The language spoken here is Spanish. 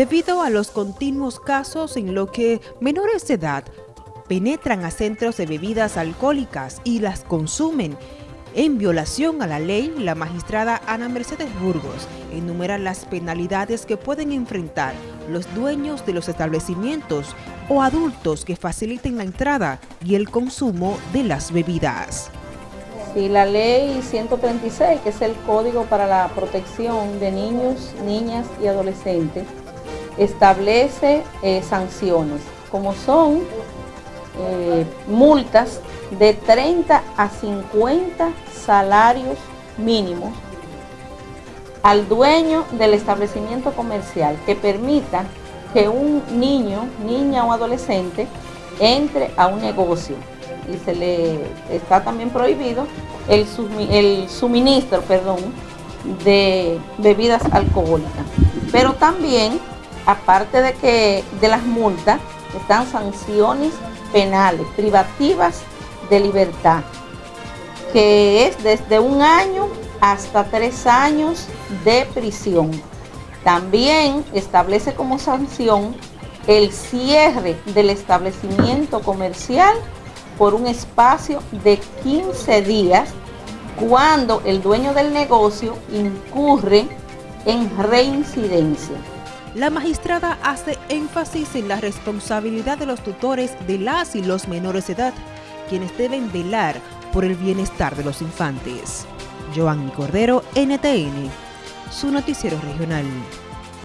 debido a los continuos casos en los que menores de edad penetran a centros de bebidas alcohólicas y las consumen. En violación a la ley, la magistrada Ana Mercedes Burgos enumera las penalidades que pueden enfrentar los dueños de los establecimientos o adultos que faciliten la entrada y el consumo de las bebidas. Si la ley 136, que es el Código para la Protección de Niños, Niñas y Adolescentes, establece eh, sanciones, como son eh, multas de 30 a 50 salarios mínimos al dueño del establecimiento comercial que permita que un niño, niña o adolescente entre a un negocio y se le está también prohibido el, el suministro perdón, de bebidas alcohólicas. Pero también aparte de que de las multas, están sanciones penales, privativas de libertad, que es desde un año hasta tres años de prisión. También establece como sanción el cierre del establecimiento comercial por un espacio de 15 días cuando el dueño del negocio incurre en reincidencia. La magistrada hace énfasis en la responsabilidad de los tutores de las y los menores de edad, quienes deben velar por el bienestar de los infantes. Joanny Cordero, NTN, su noticiero regional.